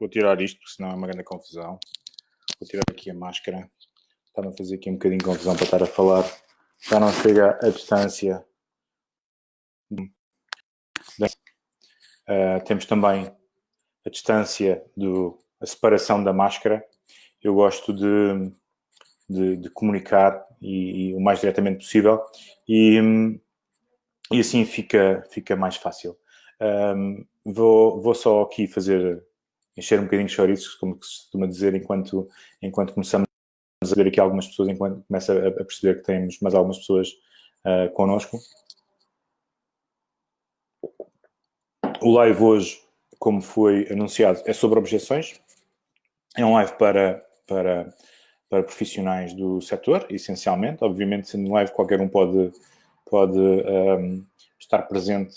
vou tirar isto, porque senão é uma grande confusão. Vou tirar aqui a máscara. Está-me a fazer aqui um bocadinho de confusão para estar a falar. Já não chega a distância. Uh, temos também a distância, do, a separação da máscara. Eu gosto de, de, de comunicar e, e, o mais diretamente possível e, e assim fica, fica mais fácil. Um, vou, vou só aqui fazer, encher um bocadinho de chouriços, como se costuma dizer, enquanto, enquanto começamos a ver aqui algumas pessoas, enquanto começa a, perceber que temos mais algumas pessoas uh, connosco. O live hoje, como foi anunciado, é sobre objeções. É um live para, para, para profissionais do setor, essencialmente. Obviamente, sendo um live, qualquer um pode, pode um, estar presente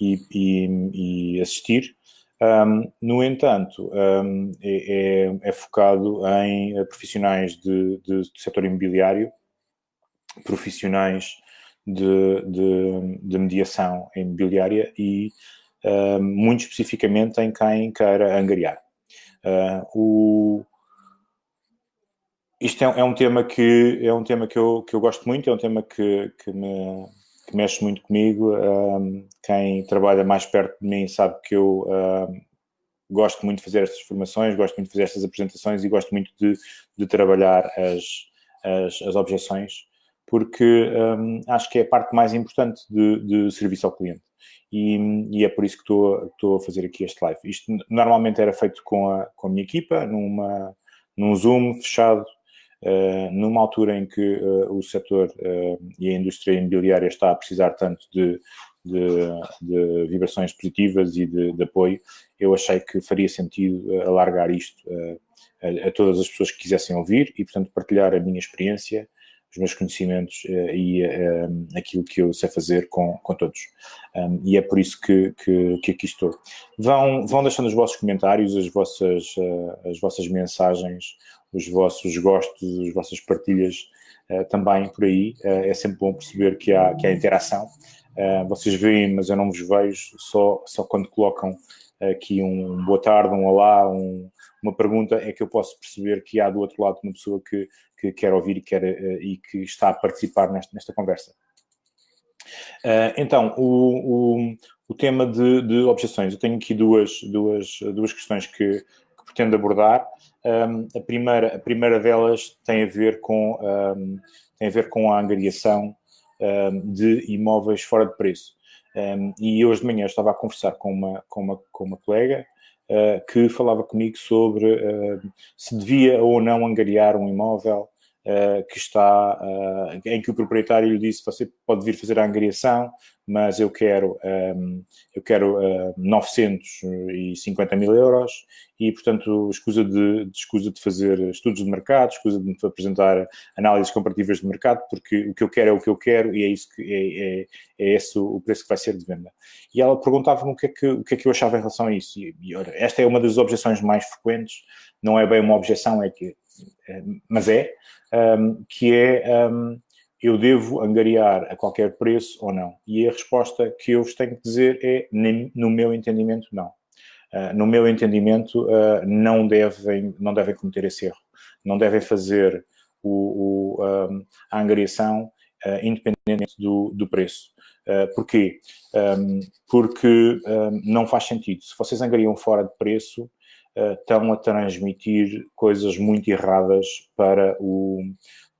e, e, e assistir. Um, no entanto, um, é, é, é, focado em profissionais de, de, do setor imobiliário, profissionais de, de, de mediação imobiliária e uh, muito especificamente em quem queira angariar. Uh, o, isto é, é, um tema que é um tema que eu, que eu gosto muito, é um tema que, que, me, que mexe muito comigo. Um, quem trabalha mais perto de mim sabe que eu um, gosto muito de fazer estas formações, gosto muito de fazer estas apresentações e gosto muito de, de trabalhar as, as, as, objeções, porque um, acho que é a parte mais importante de, de serviço ao cliente e, e, é por isso que estou, estou a fazer aqui este live. Isto normalmente era feito com a, com a minha equipa, numa, num Zoom fechado, numa altura em que uh, o setor uh, e a indústria imobiliária está a precisar tanto de, de, de vibrações positivas e de, de, apoio, eu achei que faria sentido alargar isto a, a, todas as pessoas que quisessem ouvir e, portanto, partilhar a minha experiência os meus conhecimentos uh, e uh, aquilo que eu sei fazer com, com todos. Um, e é por isso que, que, que, aqui estou. Vão, vão deixando os vossos comentários, as vossas, uh, as vossas mensagens, os vossos gostos, as vossas partilhas também por aí. é sempre bom perceber que há, que há interação. vocês veem, mas eu não vos vejo, só, só quando colocam aqui um boa tarde, um olá, um, uma pergunta, é que eu posso perceber que há do outro lado uma pessoa que, que quer ouvir e, uh, e que está a participar nesta, nesta conversa. Uh, então, o, o, o tema de, de, objeções. Eu tenho aqui duas, duas, duas questões que, que pretendo abordar. Um, a, primeira, a primeira delas tem a ver com, um, tem a, ver com a angariação um, de imóveis fora de preço. e hoje de manhã estava a conversar com uma, com uma, com uma colega uh, que falava comigo sobre uh, se devia ou não angariar um imóvel que está, em que o proprietário lhe disse, você pode vir fazer a angariação, mas eu quero, ehm, eu quero 950 mil euros e, portanto, escusa de, escusa de fazer estudos de mercado, escusa de apresentar análises comparativas de mercado, porque o que eu quero é o que eu quero e é isso que é, é, é esse o preço que vai ser de venda. E ela perguntava-me o que, é que, o que é que eu achava em relação a isso. E, e esta é uma das objeções mais frequentes, não é bem uma objeção, é que, mas é, um, que é um, eu devo angariar a qualquer preço ou não? E a resposta que eu vos tenho que dizer é, no meu entendimento, não. Uh, no meu entendimento, uh, não, devem, não devem cometer esse erro. Não devem fazer o, o, um, a angariação uh, independentemente do, do preço. Uh, porquê? Porque não faz sentido. Se vocês angariam fora de preço, estão a transmitir coisas muito erradas para o,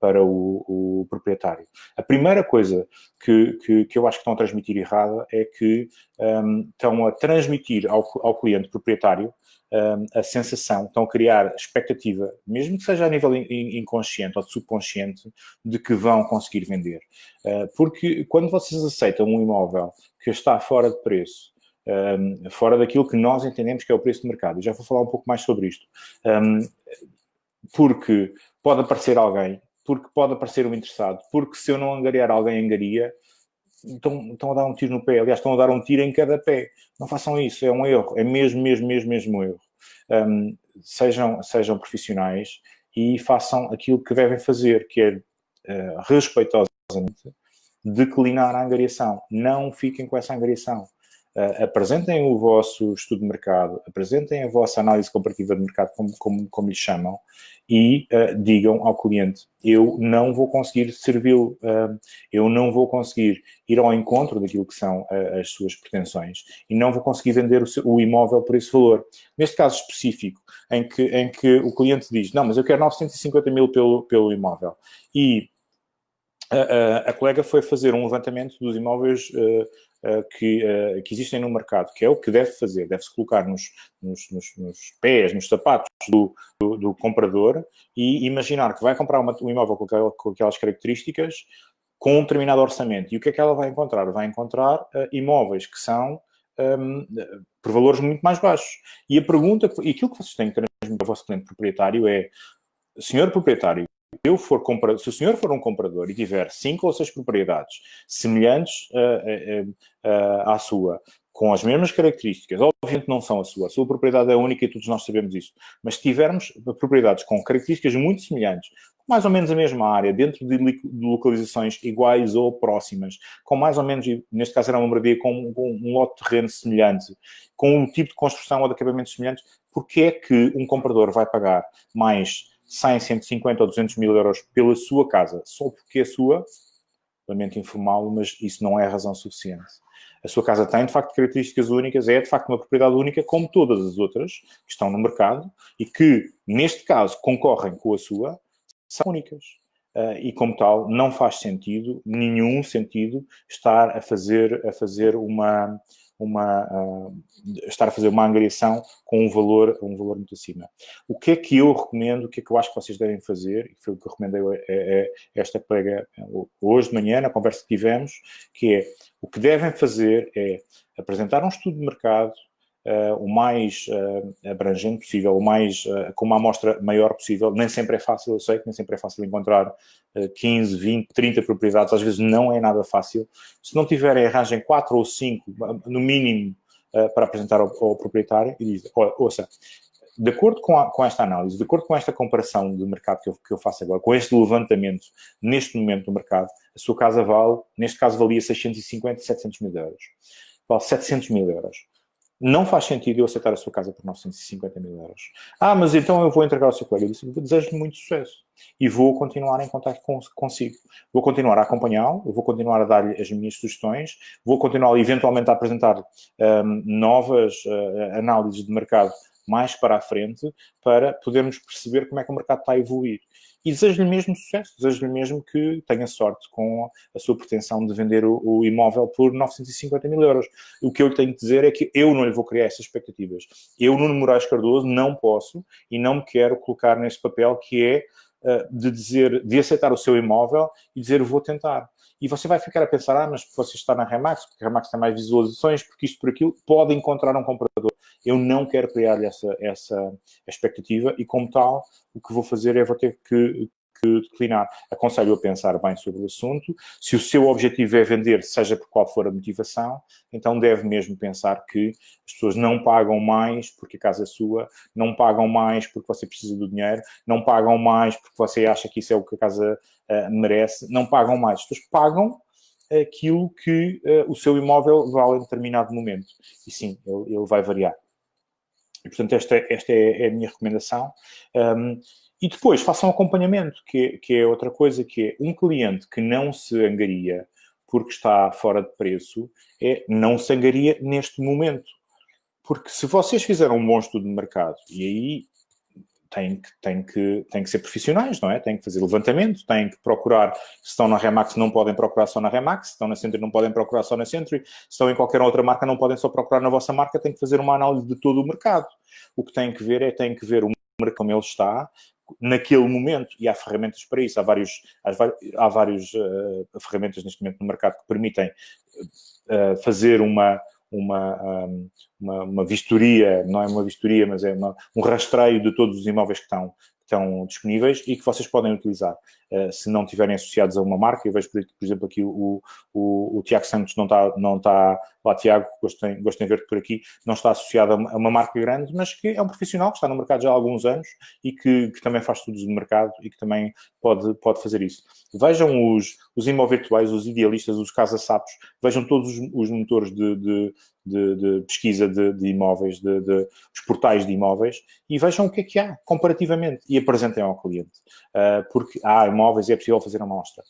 para o, o, proprietário. A primeira coisa que, que, que, eu acho que estão a transmitir errada é que um, estão a transmitir ao, ao cliente proprietário um, a sensação, estão a criar expectativa, mesmo que seja a nível in, inconsciente ou subconsciente, de que vão conseguir vender. Uh, porque quando vocês aceitam um imóvel que está fora de preço, um, fora daquilo que nós entendemos que é o preço de mercado, eu já vou falar um pouco mais sobre isto, um, porque pode aparecer alguém porque pode aparecer um interessado, porque se eu não angariar alguém angaria, estão, estão a dar um tiro no pé, aliás, estão a dar um tiro em cada pé. Não façam isso, é um erro, é mesmo, mesmo, mesmo, mesmo um erro. Um, sejam, sejam profissionais e façam aquilo que devem fazer, que é uh, respeitosamente declinar a angariação. Não fiquem com essa angariação. Uh, apresentem o vosso estudo de mercado, apresentem a vossa análise comparativa de mercado, como, como, como lhe chamam, e uh, digam ao cliente, eu não vou conseguir servi-lo, uh, eu não vou conseguir ir ao encontro daquilo que são as suas pretensões e não vou conseguir vender o, seu, o, imóvel por esse valor. Neste caso específico, em que, em que o cliente diz, não, mas eu quero 950 mil pelo, pelo imóvel. E a, a, colega foi fazer um levantamento dos imóveis uh, que, uh, que, existem no mercado, que é o que deve fazer, deve-se colocar nos, nos, nos, pés, nos sapatos do, do, do, comprador e imaginar que vai comprar uma, um imóvel com, aquel, com, aquelas características com um determinado orçamento. E o que é que ela vai encontrar? Vai encontrar uh, imóveis que são um, por valores muito mais baixos. E a pergunta, e aquilo que vocês têm que transmitir ao vosso cliente proprietário é, senhor proprietário, eu for se o senhor for um comprador e tiver cinco ou seis propriedades semelhantes uh, uh, uh, à sua, com as mesmas características, obviamente não são a sua, a sua propriedade é única e todos nós sabemos isso, mas se tivermos propriedades com características muito semelhantes, mais ou menos a mesma área, dentro de, localizações iguais ou próximas, com mais ou menos, neste caso era uma moradia com, com um lote de terreno semelhante, com um tipo de construção ou de acabamentos semelhantes, porque é que um comprador vai pagar mais 100, 150 ou 200 mil euros pela sua casa, só porque é sua, lamento informá-lo, mas isso não é razão suficiente. A sua casa tem, de facto, características únicas, é, de facto, uma propriedade única, como todas as outras que estão no mercado e que, neste caso, concorrem com a sua, são únicas. Uh, e, como tal, não faz sentido, nenhum sentido, estar a fazer, a fazer uma, uma, uh, estar a fazer uma angariação com um valor, um valor muito acima. O que é que eu recomendo, o que é que eu acho que vocês devem fazer, e foi o que eu recomendei a, a, a esta colega hoje de manhã, na conversa que tivemos, que é, o que devem fazer é apresentar um estudo de mercado, o mais uh, abrangente possível, o mais, uh, com uma amostra maior possível. Nem sempre é fácil, eu sei que nem sempre é fácil encontrar 15, 20, 30 propriedades, às vezes não é nada fácil. Se não tiverem, arranjem 4 ou 5, no mínimo, para apresentar ao, ao proprietário e dizem, ouça, de acordo com, a, com, esta análise, de acordo com esta comparação de mercado que eu, que eu, faço agora, com este levantamento neste momento do mercado, a sua casa vale, neste caso valia 650, 700 mil euros. Vale 700 mil euros não faz sentido eu aceitar a sua casa por 950 mil euros. Ah, mas então eu vou entregar ao seu colega. Eu disse, desejo-lhe muito sucesso. E vou continuar em contato consigo. Vou continuar a acompanhá-lo, vou continuar a dar-lhe as minhas sugestões, vou continuar eventualmente a apresentar um, novas uh, análises de mercado mais para a frente para podermos perceber como é que o mercado está a evoluir. E desejo-lhe mesmo sucesso, desejo-lhe mesmo que tenha sorte com a sua pretensão de vender o, o, imóvel por 950 mil euros. O que eu tenho que dizer é que eu não lhe vou criar essas expectativas. Eu, Nuno Moraes Cardoso, não posso e não me quero colocar nesse papel que é uh, de dizer, de aceitar o seu imóvel e dizer vou tentar. E você vai ficar a pensar, ah, mas você está na Remax, porque a Remax tem mais visualizações, porque isto por aquilo, pode encontrar um comprador. Eu não quero criar-lhe essa, essa expectativa e, como tal, o que vou fazer é vou ter que, que declinar. Aconselho a pensar bem sobre o assunto. Se o seu objetivo é vender, seja por qual for a motivação, então deve mesmo pensar que as pessoas não pagam mais porque a casa é sua, não pagam mais porque você precisa do dinheiro, não pagam mais porque você acha que isso é o que a casa uh, merece, não pagam mais. As pessoas pagam aquilo que uh, o seu imóvel vale em determinado momento. E sim, ele, ele vai variar. E, portanto, esta, esta é, é a minha recomendação. Um, e depois façam acompanhamento, que, que é outra coisa, que é um cliente que não se angaria porque está fora de preço, é não se angaria neste momento. Porque se vocês fizeram um bom estudo de mercado, e aí têm que, têm, que, têm que ser profissionais, não é? Têm que fazer levantamento, têm que procurar, se estão na Remax não podem procurar só na Remax, se estão na Century não podem procurar só na Century, se estão em qualquer outra marca não podem só procurar na vossa marca, têm que fazer uma análise de todo o mercado. O que têm que ver é, têm que ver o mercado como ele está, naquele momento, e há ferramentas para isso, há vários, há vários uh, ferramentas neste momento no mercado que permitem uh, fazer uma, uma, um, uma, uma, vistoria, não é uma vistoria, mas é uma, um rastreio de todos os imóveis que estão, que estão disponíveis e que vocês podem utilizar. Uh, se não estiverem associados a uma marca, eu vejo, por, exemplo, aqui o, o, o, Tiago Santos não está, não está lá, Tiago, gostem, gostem de ver-te por aqui, não está associado a uma marca grande, mas que é um profissional que está no mercado já há alguns anos e que, que também faz estudos de mercado e que também pode, pode fazer isso. Vejam os, os imóveis virtuais, os idealistas, os casa-sapos, vejam todos os, os motores de, de de, de pesquisa de, de imóveis, de, os portais de imóveis, e vejam o que é que há comparativamente e apresentem ao cliente. Uh, porque há imóveis e é possível fazer uma amostra.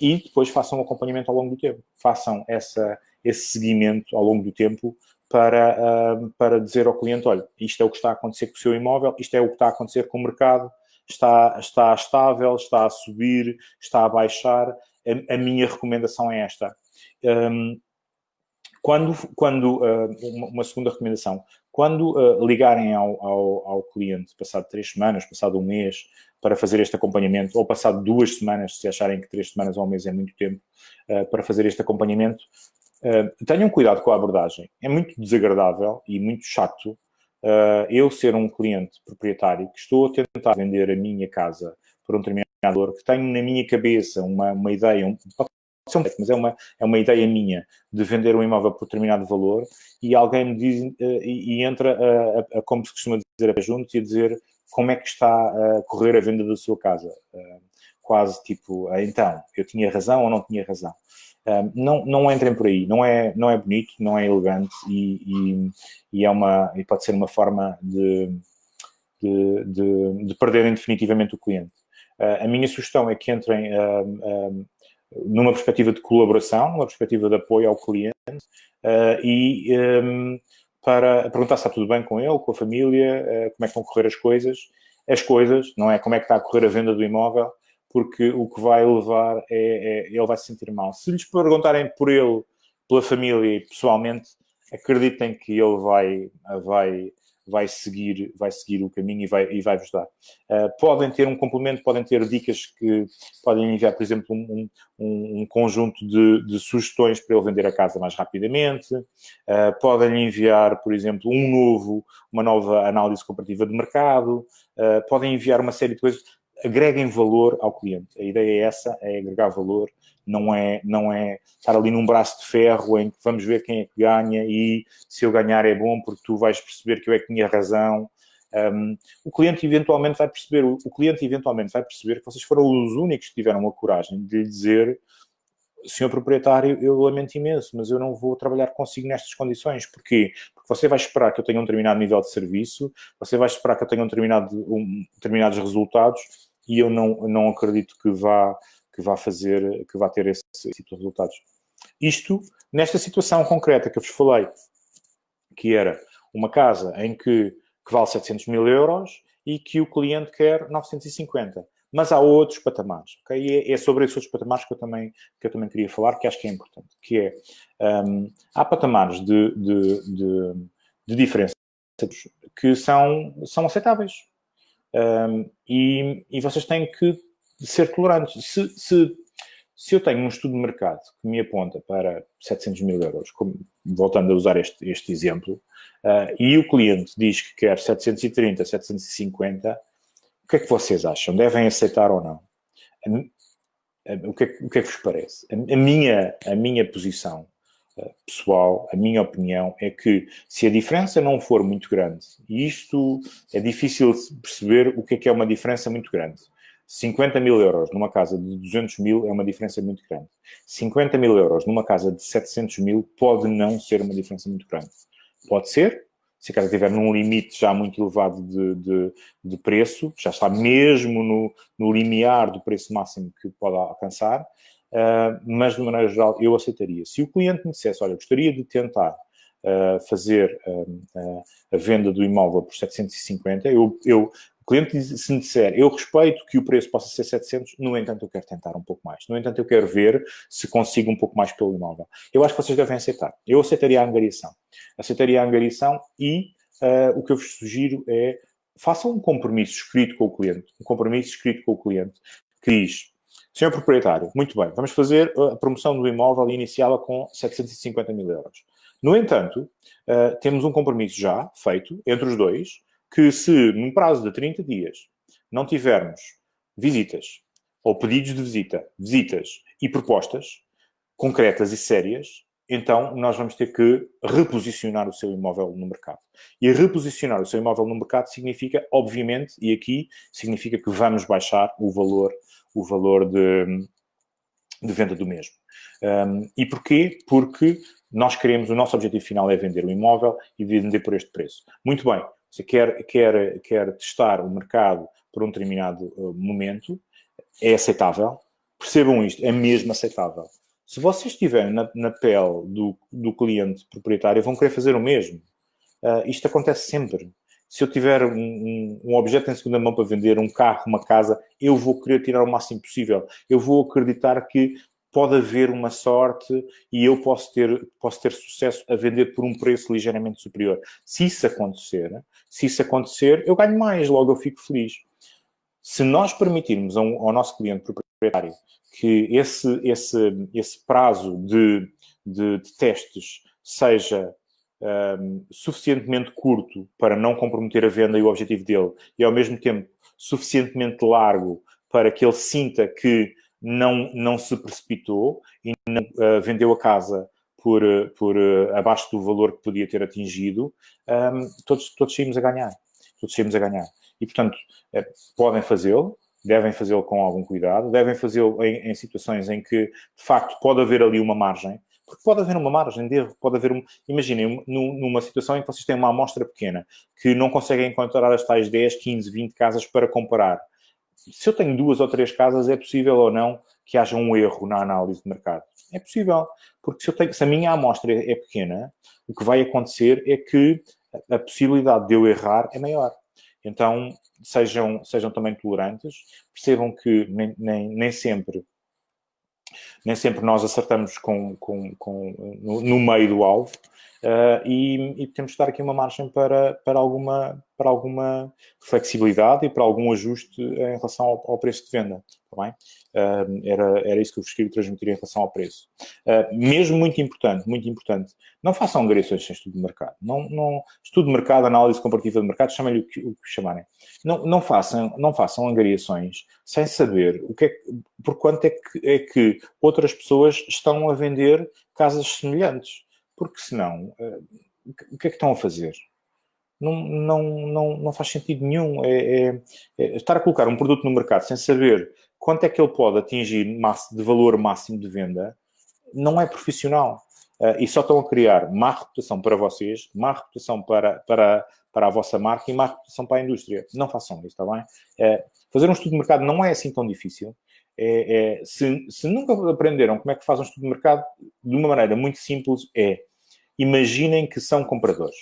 E depois façam acompanhamento ao longo do tempo. Façam essa, esse seguimento ao longo do tempo para, uh, para dizer ao cliente, olha, isto é o que está a acontecer com o seu imóvel, isto é o que está a acontecer com o mercado, está, está estável, está a subir, está a baixar. A, a minha recomendação é esta. Um, quando, quando uh, uma segunda recomendação, quando uh, ligarem ao, ao, ao, cliente, passado três semanas, passado um mês, para fazer este acompanhamento, ou passado duas semanas, se acharem que três semanas ou um mês é muito tempo, uh, para fazer este acompanhamento, tenham cuidado com a abordagem. É muito desagradável e muito chato eu ser um cliente proprietário que estou a tentar vender a minha casa por um determinado valor, que tenho na minha cabeça uma, uma ideia, um, mas é uma, é uma ideia minha de vender um imóvel por determinado valor e alguém me diz uh, e, e, entra, a, a, a, como se costuma dizer, a juntos e a dizer como é que está a correr a venda da sua casa. Uh, quase tipo, uh, então, eu tinha razão ou não tinha razão. não, não entrem por aí, não é, não é bonito, não é elegante e, e, e é uma, e pode ser uma forma de, de, de, de perderem definitivamente o cliente. a minha sugestão é que entrem numa perspectiva de colaboração, numa perspectiva de apoio ao cliente e para perguntar se está tudo bem com ele, com a família, uh, como é que vão correr as coisas. As coisas, não é como é que está a correr a venda do imóvel, porque o que vai levar é, é ele vai se sentir mal. Se lhes perguntarem por ele, pela família e pessoalmente, acreditem que ele vai, vai vai seguir, vai seguir o caminho e vai, e vai vos dar. Uh, podem ter um complemento, podem ter dicas que podem enviar, por exemplo, um, um, um conjunto de, de, sugestões para ele vender a casa mais rapidamente. Uh, podem enviar, por exemplo, um novo, uma nova análise comparativa de mercado. Uh, podem enviar uma série de coisas. Agreguem valor ao cliente. A ideia é essa, é agregar valor não é, não é estar ali num braço de ferro em que vamos ver quem é que ganha e se eu ganhar é bom porque tu vais perceber que eu é que tinha razão. Um, o cliente eventualmente vai perceber, o, cliente eventualmente vai perceber que vocês foram os únicos que tiveram a coragem de lhe dizer senhor proprietário, eu lamento imenso, mas eu não vou trabalhar consigo nestas condições. Porquê? Porque você vai esperar que eu tenha um determinado nível de serviço, você vai esperar que eu tenha um determinado, um, determinados resultados e eu não, não acredito que vá que vá fazer, que vá ter esse, tipo de resultados. Isto, nesta situação concreta que eu vos falei, que era uma casa em que, que vale 700 mil euros e que o cliente quer 950. Mas há outros patamares, ok? E é, é sobre esses outros patamares que eu também, que eu também queria falar, que acho que é importante, que é, um, há patamares de, de, de, de diferença que são, são aceitáveis. Um, e, e vocês têm que de ser tolerantes. Se, se, se eu tenho um estudo de mercado que me aponta para 700 mil euros, como, voltando a usar este, este exemplo, uh, e o cliente diz que quer 730, 750, o que é que vocês acham? Devem aceitar ou não? O que, é, o que é que vos parece? A, a minha, a minha posição uh, pessoal, a minha opinião é que se a diferença não for muito grande, e isto é difícil perceber o que é que é uma diferença muito grande. 50 mil euros numa casa de 200 mil é uma diferença muito grande. 50 mil euros numa casa de 700 mil pode não ser uma diferença muito grande. Pode ser, se a casa estiver num limite já muito elevado de, de, de preço, já está mesmo no, no, limiar do preço máximo que pode alcançar, uh, mas de maneira geral eu aceitaria. Se o cliente me dissesse, olha, gostaria de tentar uh, fazer uh, a venda do imóvel por 750, eu, eu o cliente, se me disser, eu respeito que o preço possa ser 700, no entanto, eu quero tentar um pouco mais. No entanto, eu quero ver se consigo um pouco mais pelo imóvel. Eu acho que vocês devem aceitar. Eu aceitaria a angariação. Aceitaria a angariação e uh, o que eu vos sugiro é façam um compromisso escrito com o cliente. Um compromisso escrito com o cliente que diz, senhor proprietário, muito bem, vamos fazer a promoção do imóvel e iniciá-la com 750 mil euros. No entanto, uh, temos um compromisso já feito entre os dois, que se num prazo de 30 dias não tivermos visitas ou pedidos de visita, visitas e propostas concretas e sérias, então nós vamos ter que reposicionar o seu imóvel no mercado. E reposicionar o seu imóvel no mercado significa, obviamente, e aqui significa que vamos baixar o valor, o valor de, de venda do mesmo. Um, e porquê? Porque nós queremos, o nosso objetivo final é vender o imóvel e vender por este preço. Muito bem, você quer, quer, quer testar o mercado por um determinado uh, momento, é aceitável. Percebam isto, é mesmo aceitável. Se vocês estiverem na, na pele do, do cliente proprietário, vão querer fazer o mesmo. Uh, isto acontece sempre. Se eu tiver um, um, objeto em segunda mão para vender, um carro, uma casa, eu vou querer tirar o máximo possível. Eu vou acreditar que pode haver uma sorte e eu posso ter, posso ter sucesso a vender por um preço ligeiramente superior. Se isso acontecer, se isso acontecer, eu ganho mais, logo eu fico feliz. Se nós permitirmos ao, ao nosso cliente proprietário que esse, esse, esse prazo de, de, de testes seja um, suficientemente curto para não comprometer a venda e o objetivo dele, e ao mesmo tempo suficientemente largo para que ele sinta que não, não se precipitou e não uh, vendeu a casa por, por uh, abaixo do valor que podia ter atingido, um, todos, todos saímos a ganhar. Todos saímos a ganhar. E, portanto, podem fazê-lo, devem fazê-lo com algum cuidado, devem fazê-lo em, em, situações em que, de facto, pode haver ali uma margem, porque pode haver uma margem de erro, pode haver um... Imaginem, numa situação em que vocês têm uma amostra pequena, que não conseguem encontrar as tais 10, 15, 20 casas para comparar se eu tenho duas ou três casas, é possível ou não que haja um erro na análise de mercado? É possível, porque se, eu tenho, se a minha amostra é pequena, o que vai acontecer é que a possibilidade de eu errar é maior. Então, sejam, sejam também tolerantes, percebam que nem, nem, nem sempre nem sempre nós acertamos com, com, com no, no, meio do alvo uh, e, e, temos de dar aqui uma margem para, para, alguma, para alguma flexibilidade e para algum ajuste em relação ao, ao preço de venda. Tá? Uh, era, era isso que eu vos queria transmitir em relação ao preço. Uh, mesmo muito importante, muito importante, não façam agressões sem estudo de mercado. Não, não, estudo de mercado, análise comparativa de mercado, chamem-lhe o que, o que chamarem. Não, não, façam, não façam angariações sem saber o que é, por quanto é que, é que outras pessoas estão a vender casas semelhantes. Porque senão, uh, o que é que estão a fazer? Não, não, não, não faz sentido nenhum. É, é, é estar a colocar um produto no mercado sem saber quanto é que ele pode atingir de valor máximo de venda, não é profissional. Uh, e só estão a criar má reputação para vocês, má reputação para, para, para a vossa marca e má reputação para a indústria. Não façam isso, está bem? Uh, fazer um estudo de mercado não é assim tão difícil. É, é, se, se, nunca aprenderam como é que faz um estudo de mercado, de uma maneira muito simples, é imaginem que são compradores.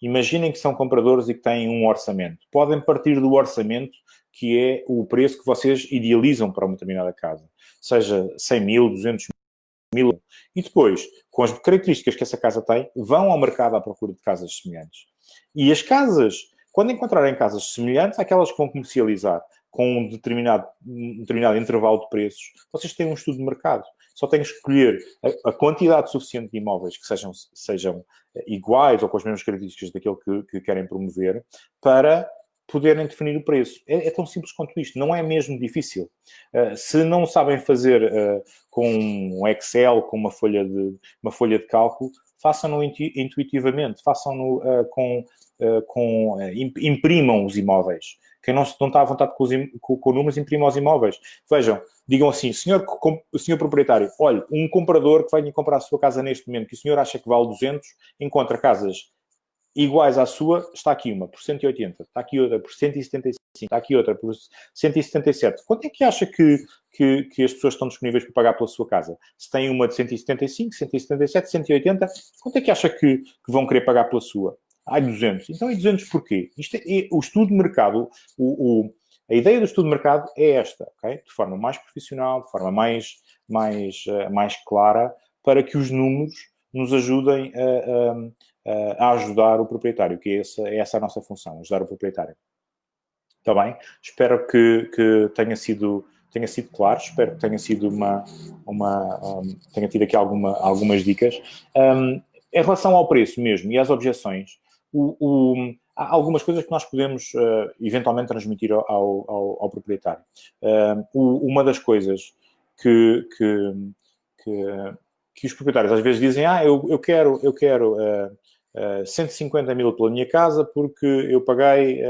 Imaginem que são compradores e que têm um orçamento. Podem partir do orçamento que é o preço que vocês idealizam para uma determinada casa. Seja 100 mil, 200 mil. E depois, com as características que essa casa tem, vão ao mercado à procura de casas semelhantes. E as casas, quando encontrarem casas semelhantes àquelas que vão comercializar com um determinado, um determinado intervalo de preços, vocês têm um estudo de mercado. Só têm que escolher a, a quantidade suficiente de imóveis que sejam, sejam iguais ou com as mesmas características daquilo que, que querem promover para poderem definir o preço. É, é, tão simples quanto isto, não é mesmo difícil. Uh, se não sabem fazer uh, com um Excel, com uma folha de, uma folha de cálculo, façam-no intuitivamente, façam-no uh, com, com imprimam os imóveis. Quem não, está à vontade com, os, com, com números, imprima os imóveis. Vejam, digam assim, senhor, com, senhor proprietário, olha, um comprador que venha comprar a sua casa neste momento, que o senhor acha que vale 200, encontra casas iguais à sua, está aqui uma por 180, está aqui outra por 175, está aqui outra por 177. Quanto é que acha que, que, que, as pessoas estão disponíveis para pagar pela sua casa? Se tem uma de 175, 177, 180, quanto é que acha que, que vão querer pagar pela sua? Ah, 200. Então, e 200 porquê? Isto é, é, o estudo de mercado, o, o, a ideia do estudo de mercado é esta, ok? De forma mais profissional, de forma mais, mais, uh, mais clara, para que os números nos ajudem a, a a ajudar o proprietário, que é essa, é essa a nossa função, ajudar o proprietário. Está bem? Espero que, que tenha sido tenha sido claro, espero que tenha sido uma, uma um, tenha tido aqui alguma, algumas dicas. Um, em relação ao preço mesmo e às objeções, o, o, há algumas coisas que nós podemos uh, eventualmente transmitir ao, ao, ao proprietário. Uh, uma das coisas que, que, que, que, os proprietários às vezes dizem, ah, eu, eu quero, eu quero uh, uh, 150 mil pela minha casa porque eu paguei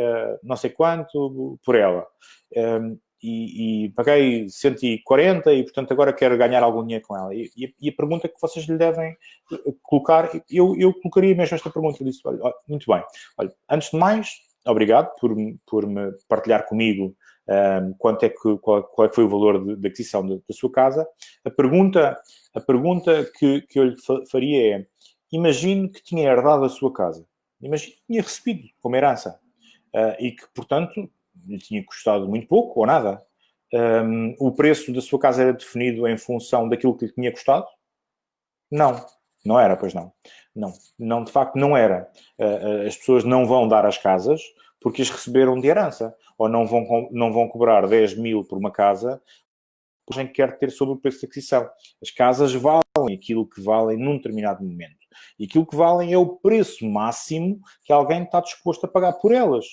não sei quanto por ela. E, e, paguei 140 e, portanto, agora quero ganhar algum dinheiro com ela. E, e, a pergunta que vocês lhe devem eh, colocar, eu, eu colocaria mesmo esta pergunta. Eu disse, olha, muito bem, olha, antes de mais, obrigado por, por me partilhar comigo um, ehm, quanto é que, qual, qual é foi o valor da aquisição da sua casa. A pergunta, a pergunta que, que eu lhe faria é, imagine que tinha herdado a sua casa. Imagine que tinha recebido como herança. Uh, e que, portanto, lhe tinha custado muito pouco ou nada. Um, o preço da sua casa era definido em função daquilo que lhe tinha custado? Não, não era, pois não. Não, não de facto não era. Uh, as pessoas não vão dar as casas porque as receberam de herança. Ou não vão, não vão cobrar 10 mil por uma casa porque quer ter sobre o preço de aquisição. As casas valem aquilo que valem num determinado momento. E aquilo que valem é o preço máximo que alguém está disposto a pagar por elas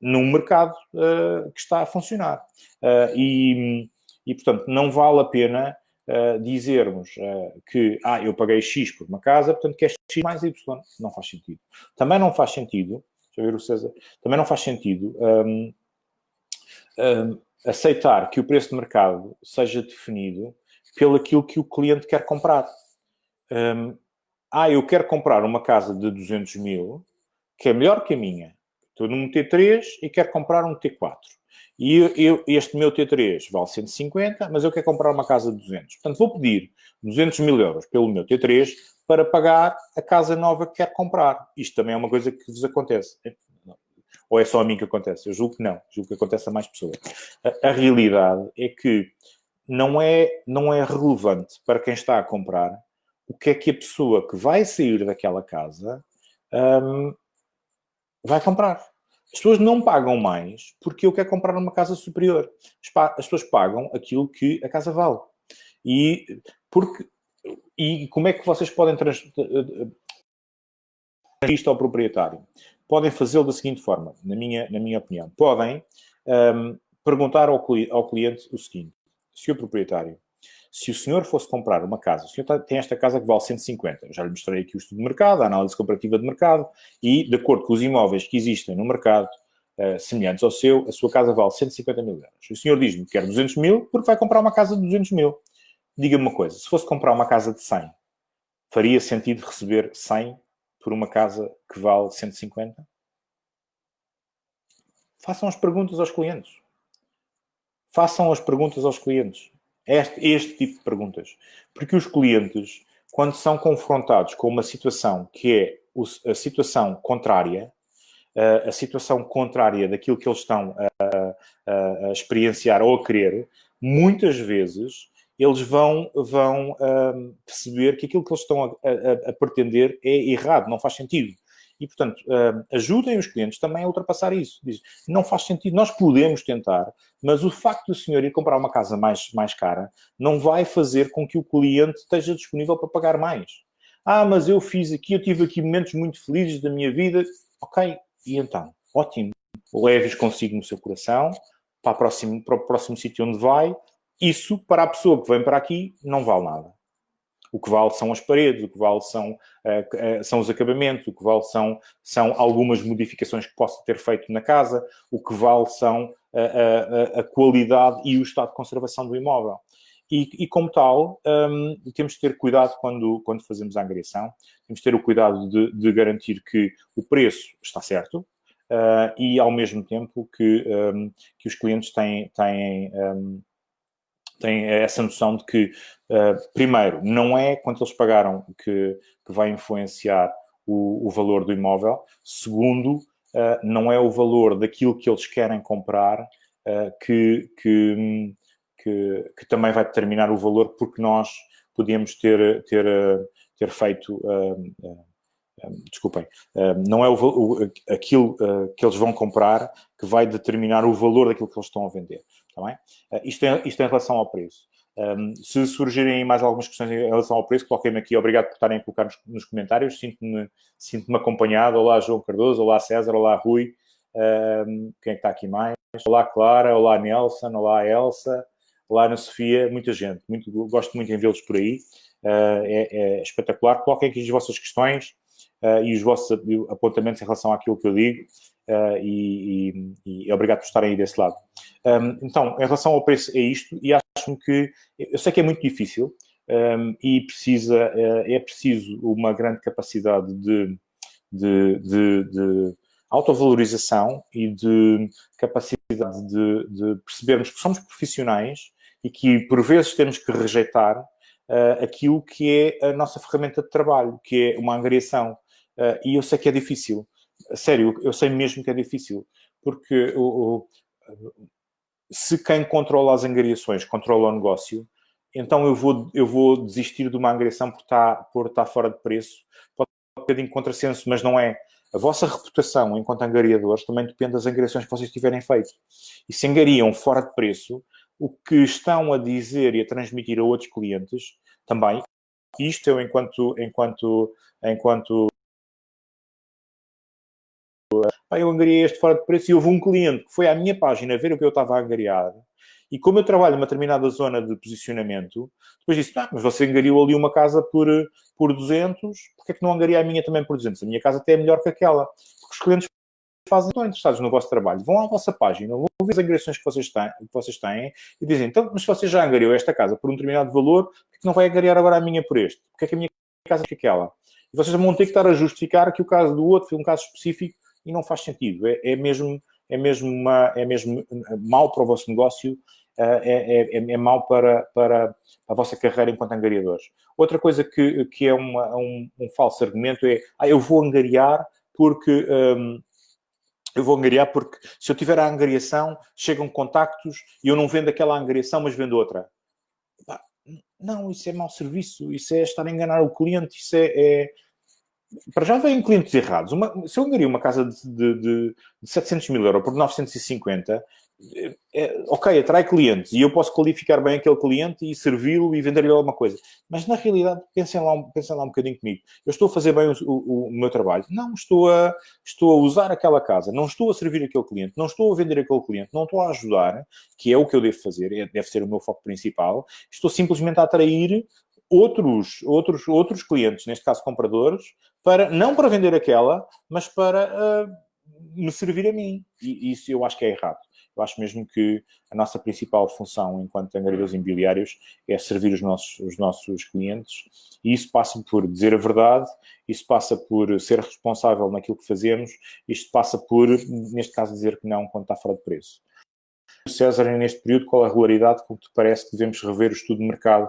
num mercado uh, que está a funcionar. Uh, e, e, portanto, não vale a pena uh, dizermos que ah, eu paguei X por uma casa, portanto, que é X mais Y. Não faz sentido. Também não faz sentido, deixa eu ver o César, também não faz sentido um, um, aceitar que o preço de mercado seja definido pelo aquilo que o cliente quer comprar. Um, ah, eu quero comprar uma casa de 200 mil, que é melhor que a minha, Estou num T3 e quero comprar um T4. E eu, eu, este meu T3 vale 150, mas eu quero comprar uma casa de 200. Portanto, vou pedir 200 mil euros pelo meu T3 para pagar a casa nova que quero comprar. Isto também é uma coisa que vos acontece. Ou é só a mim que acontece? Eu julgo que não. Julgo que acontece a mais pessoas. A, a realidade é que não é, não é relevante para quem está a comprar o que é que a pessoa que vai sair daquela casa um, vai comprar. As pessoas não pagam mais porque eu quero comprar uma casa superior. As pessoas pagam aquilo que a casa vale. E, porque, e como é que vocês podem transferir isto ao proprietário? Podem fazê-lo da seguinte forma, na minha, na minha opinião. Podem um, perguntar ao, ao cliente o seguinte. Senhor proprietário, se o senhor fosse comprar uma casa, o senhor tá, tem esta casa que vale 150, eu já lhe mostrei aqui o estudo de mercado, a análise comparativa de mercado, e de acordo com os imóveis que existem no mercado, uh, semelhantes ao seu, a sua casa vale 150 mil euros. O senhor diz-me que quer 200 mil porque vai comprar uma casa de 200 mil. Diga-me uma coisa, se fosse comprar uma casa de 100, faria sentido receber 100 por uma casa que vale 150? Façam as perguntas aos clientes. Façam as perguntas aos clientes. Este, este tipo de perguntas. Porque os clientes, quando são confrontados com uma situação que é a situação contrária, a situação contrária daquilo que eles estão a, a, a experienciar ou a querer, muitas vezes eles vão, vão um, perceber que aquilo que eles estão a, a, a, pretender é errado, não faz sentido. E, portanto, uh, ajudem os clientes também a ultrapassar isso. Diz, não faz sentido, nós podemos tentar, mas o facto do senhor ir comprar uma casa mais, mais cara não vai fazer com que o cliente esteja disponível para pagar mais. Ah, mas eu fiz aqui, eu tive aqui momentos muito felizes da minha vida. Ok, e então? Ótimo. Leve-os consigo no seu coração, para, próximo, para o próximo sítio onde vai. Isso, para a pessoa que vem para aqui, não vale nada. O que vale são as paredes, o que vale são, uh, uh, são os acabamentos, o que vale são, são algumas modificações que possa ter feito na casa, o que vale são a, a, a qualidade e o estado de conservação do imóvel. E, e, como tal, um, temos de ter cuidado quando, quando fazemos a angariação, temos de ter o cuidado de, de garantir que o preço está certo uh, e, ao mesmo tempo, que, um, que os clientes têm, têm um, têm essa noção de que, uh, primeiro, não é quanto eles pagaram que, que vai influenciar o, o valor do imóvel. Segundo, uh, não é o valor daquilo que eles querem comprar uh, que, que, que, que, também vai determinar o valor, porque nós podíamos ter, ter, ter feito desculpem, não é o, o, aquilo que eles vão comprar que vai determinar o valor daquilo que eles estão a vender. Está bem? Uh, isto, é, isto é em relação ao preço. Um, se surgirem mais algumas questões em relação ao preço, coloquem-me aqui. Obrigado por estarem a colocar nos, nos comentários. Sinto-me sinto acompanhado. Olá, João Cardoso. Olá, César. Olá, Rui. Um, quem é que está aqui mais? Olá, Clara. Olá, Nelson. Olá, Elsa. Olá, Ana Sofia. Muita gente. Muito, gosto muito em vê-los por aí. Uh, é, é, espetacular. Coloquem aqui as vossas questões uh, e os vossos apontamentos em relação àquilo que eu digo. Uh, e, e, e, e obrigado por estarem aí desse lado. Um, então, em relação ao preço, é isto, e acho-me que, eu sei que é muito difícil, um, e precisa, é, é preciso uma grande capacidade de, de, de, de autovalorização e de capacidade de, de, percebermos que somos profissionais e que, por vezes, temos que rejeitar uh, aquilo que é a nossa ferramenta de trabalho, que é uma angariação. Uh, e eu sei que é difícil. Sério, eu sei mesmo que é difícil. Porque o, o, se quem controla as angariações controla o negócio, então eu vou, eu vou desistir de uma angariação por estar, por estar fora de preço. Pode ser um bocadinho contrassenso, mas não é. A vossa reputação enquanto angariadores também depende das angariações que vocês tiverem feito. E se angariam fora de preço, o que estão a dizer e a transmitir a outros clientes também, isto eu enquanto, enquanto, enquanto eu angariei este fora de preço e houve um cliente que foi à minha página ver o que eu estava a angariar e como eu trabalho numa determinada zona de posicionamento, depois disse, ah, mas você angariou ali uma casa por, por 200, porque é que não angaria a minha também por 200? A minha casa até é melhor que aquela. Porque os clientes fazem, estão interessados no vosso trabalho, vão à vossa página, vão ver as angariações que vocês têm, que vocês têm e dizem, então, mas se você já angariou esta casa por um determinado valor, por que não vai angariar agora a minha por este? Porque é que a minha casa é que aquela? E vocês vão ter que estar a justificar que o caso do outro foi um caso específico e não faz sentido. É, é mesmo, é mesmo, uma, é mesmo mau para o vosso negócio é, é, é, é mau para, para a vossa carreira enquanto angariadores. Outra coisa que, que é uma, um, um falso argumento é, ah, eu vou angariar porque... Um, eu vou angariar porque se eu tiver a angariação, chegam contactos e eu não vendo aquela angariação, mas vendo outra. Não, isso é mau serviço, isso é estar a enganar o cliente, isso é, é para já vêm clientes errados. Uma, se eu angaria uma casa de, de, de, 700 mil euros por 950, é, é, ok, atrai clientes e eu posso qualificar bem aquele cliente e servi-lo e vender-lhe alguma coisa. Mas na realidade, pensem lá, pensem lá um bocadinho comigo. Eu estou a fazer bem o, o, o, meu trabalho? Não, estou a, estou a usar aquela casa, não estou a servir aquele cliente, não estou a vender aquele cliente, não estou a ajudar, que é o que eu devo fazer, é, deve ser o meu foco principal. Estou simplesmente a atrair outros, outros, outros clientes, neste caso compradores, para, não para vender aquela, mas para uh, me servir a mim. E isso eu acho que é errado. Eu acho mesmo que a nossa principal função enquanto angariadores imobiliários é servir os nossos, os nossos clientes e isso passa por dizer a verdade, isso passa por ser responsável naquilo que fazemos, isto passa por, neste caso, dizer que não quando está fora de preço. César, neste período, qual a regularidade com que te parece que devemos rever o estudo de mercado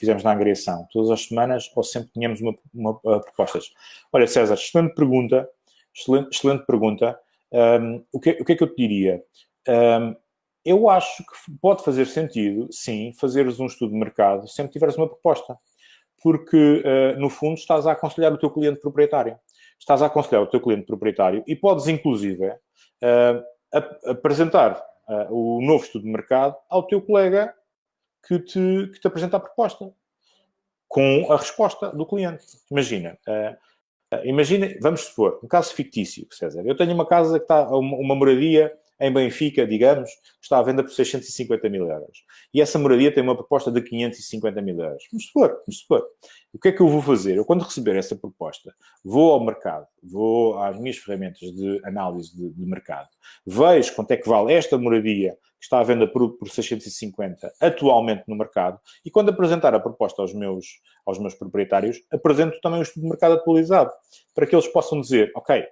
fizemos na angriação? Todas as semanas ou sempre tínhamos uma, uma, uh, propostas? Olha, César, excelente pergunta. Excelente, excelente pergunta. Um, o, que, o que é que eu te diria? Um, eu acho que pode fazer sentido, sim, fazeres um estudo de mercado sempre tiveres uma proposta. Porque, uh, no fundo, estás a aconselhar o teu cliente proprietário. Estás a aconselhar o teu cliente proprietário e podes, inclusive, uh, apresentar uh, o novo estudo de mercado ao teu colega que te, que te apresenta a proposta com a resposta do cliente. Imagina, uh, imagina, vamos supor, um caso fictício, César. Eu tenho uma casa que está, uma, uma moradia em Benfica, digamos, está à venda por 650 mil euros. E essa moradia tem uma proposta de 550 mil euros. Vamos supor, vamos supor. O que é que eu vou fazer? Eu, quando receber essa proposta, vou ao mercado, vou às minhas ferramentas de análise de, de mercado, vejo quanto é que vale esta moradia que está à venda por, por 650 atualmente no mercado, e quando apresentar a proposta aos meus, aos meus proprietários, apresento também o estudo de mercado atualizado, para que eles possam dizer, ok,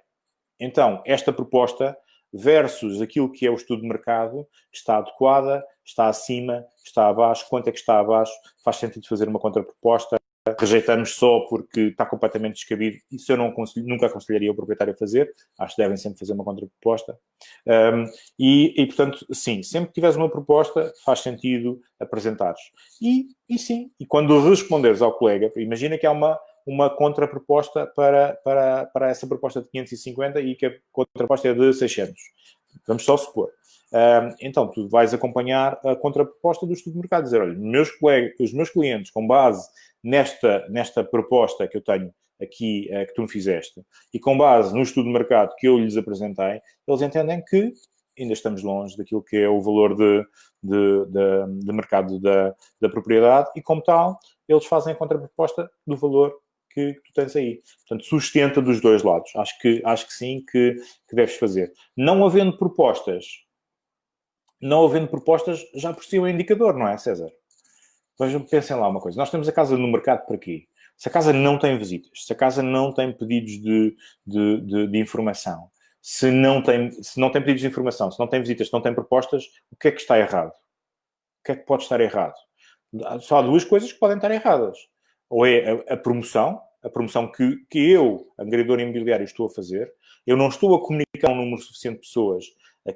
então, esta proposta versus aquilo que é o estudo de mercado, está adequada, está acima, está abaixo, quanto é que está abaixo, faz sentido fazer uma contraproposta, rejeitamos só porque está completamente descabido, isso eu não nunca aconselharia o proprietário a fazer, acho que devem sempre fazer uma contraproposta. Um, e, e, portanto, sim, sempre que tiveres uma proposta, faz sentido apresentares. E, e sim, e quando responderes ao colega, imagina que há uma, uma contraproposta para, para, para essa proposta de 550 e que a contraproposta é de 600. Vamos só supor. Então, tu vais acompanhar a contraproposta do estudo de mercado, dizer, olha, meus colegas, os meus clientes, com base nesta, nesta proposta que eu tenho aqui, uh, que tu me fizeste, e com base no estudo de mercado que eu lhes apresentei, eles entendem que ainda estamos longe daquilo que é o valor de, de, de, de mercado da, da propriedade e, como tal, eles fazem a contraproposta do valor que, tu tens aí. Portanto, sustenta dos dois lados. Acho que, acho que sim, que, que deves fazer. Não havendo propostas, não havendo propostas, já por si é um indicador, não é, César? Vejam, pensem lá uma coisa. Nós temos a casa no mercado para quê? Se a casa não tem visitas, se a casa não tem pedidos de, de, de, de informação, se não, tem, se não tem pedidos de informação, se não tem visitas, se não tem propostas, o que é que está errado? O que é que pode estar errado? Só há duas coisas que podem estar erradas. Ou é a, a promoção, a promoção que, que eu, angariador imobiliário, estou a fazer, eu não estou a comunicar um número suficiente de pessoas